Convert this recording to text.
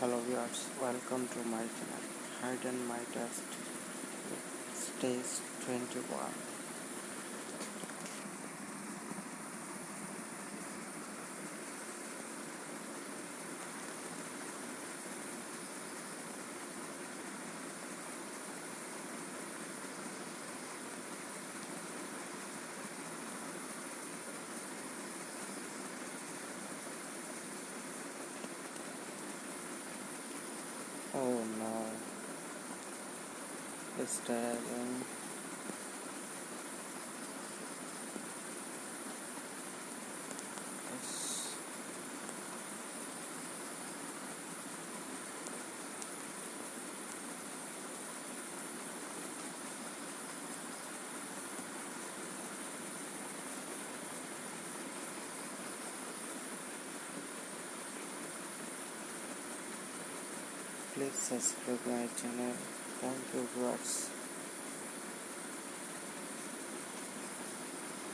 hello viewers welcome to my channel. Hide and my test. Stage 21 dragging yes. please subscribe my channel thank you viewers